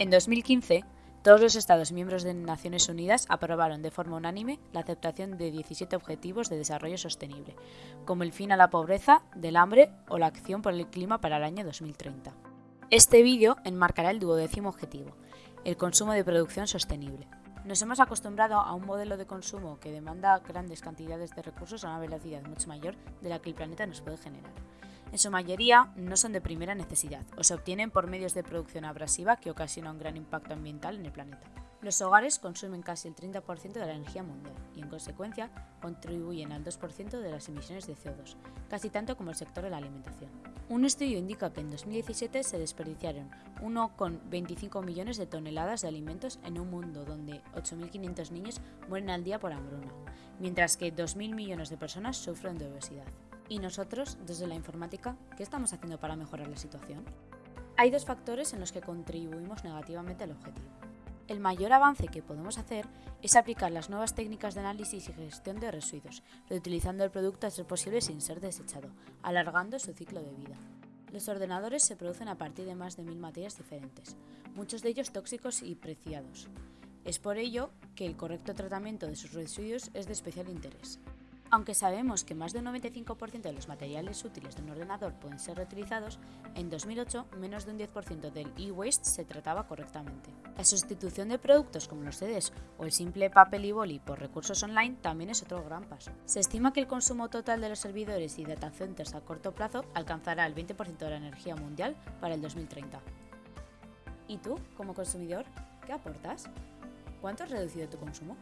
En 2015, todos los Estados miembros de Naciones Unidas aprobaron de forma unánime la aceptación de 17 Objetivos de Desarrollo Sostenible, como el fin a la pobreza, del hambre o la acción por el clima para el año 2030. Este vídeo enmarcará el duodécimo objetivo, el consumo de producción sostenible. Nos hemos acostumbrado a un modelo de consumo que demanda grandes cantidades de recursos a una velocidad mucho mayor de la que el planeta nos puede generar. En su mayoría no son de primera necesidad o se obtienen por medios de producción abrasiva que ocasiona un gran impacto ambiental en el planeta. Los hogares consumen casi el 30% de la energía mundial y, en consecuencia, contribuyen al 2% de las emisiones de CO2, casi tanto como el sector de la alimentación. Un estudio indica que en 2017 se desperdiciaron 1,25 millones de toneladas de alimentos en un mundo donde 8.500 niños mueren al día por hambruna, mientras que 2.000 millones de personas sufren de obesidad. ¿Y nosotros, desde la informática, qué estamos haciendo para mejorar la situación? Hay dos factores en los que contribuimos negativamente al objetivo. El mayor avance que podemos hacer es aplicar las nuevas técnicas de análisis y gestión de residuos, reutilizando el producto a ser posible sin ser desechado, alargando su ciclo de vida. Los ordenadores se producen a partir de más de mil materias diferentes, muchos de ellos tóxicos y preciados. Es por ello que el correcto tratamiento de sus residuos es de especial interés. Aunque sabemos que más del 95% de los materiales útiles de un ordenador pueden ser reutilizados, en 2008 menos de un 10% del e-waste se trataba correctamente. La sustitución de productos como los CDs o el simple papel y boli por recursos online también es otro gran paso. Se estima que el consumo total de los servidores y data centers a corto plazo alcanzará el 20% de la energía mundial para el 2030. ¿Y tú, como consumidor, qué aportas? ¿Cuánto has reducido tu consumo?